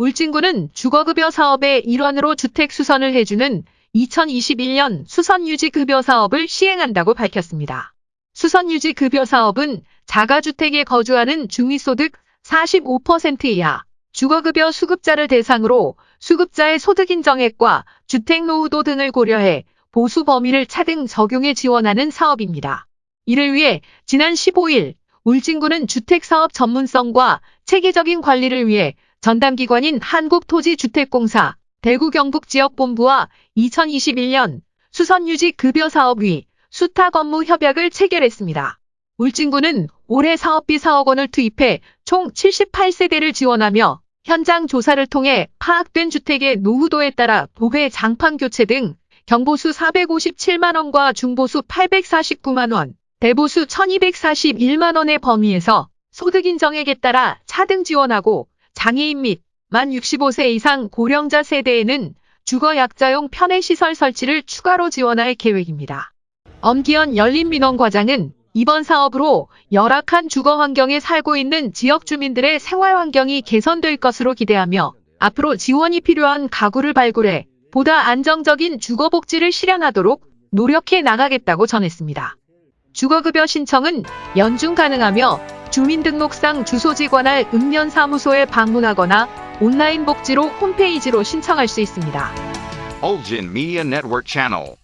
울진군은 주거급여 사업의 일환으로 주택 수선을 해주는 2021년 수선유지급여 사업을 시행한다고 밝혔습니다. 수선유지급여 사업은 자가주택에 거주하는 중위소득 45% 이하 주거급여 수급자를 대상으로 수급자의 소득 인정액과 주택노후도 등을 고려해 보수 범위를 차등 적용해 지원하는 사업입니다. 이를 위해 지난 15일 울진군은 주택사업 전문성과 체계적인 관리를 위해 전담기관인 한국토지주택공사 대구경북지역본부와 2021년 수선유지급여사업위 수타건무협약을 체결했습니다. 울진군은 올해 사업비 4억 원을 투입해 총 78세대를 지원하며 현장 조사를 통해 파악된 주택의 노후도에 따라 도배 장판 교체 등 경보수 457만 원과 중보수 849만 원, 대보수 1241만 원의 범위에서 소득 인정액에 따라 차등 지원하고 장애인 및 만 65세 이상 고령자 세대에는 주거약자용 편의시설 설치를 추가로 지원할 계획입니다. 엄기현 열린민원과장은 이번 사업으로 열악한 주거 환경에 살고 있는 지역 주민들의 생활 환경이 개선될 것으로 기대하며 앞으로 지원이 필요한 가구를 발굴해 보다 안정적인 주거 복지를 실현하도록 노력해 나가겠다고 전했습니다. 주거급여 신청은 연중 가능하며 주민등록상 주소지 관할 읍면사무소에 방문하거나 온라인 복지로 홈페이지로 신청할 수 있습니다. Ulgin Media Network Channel.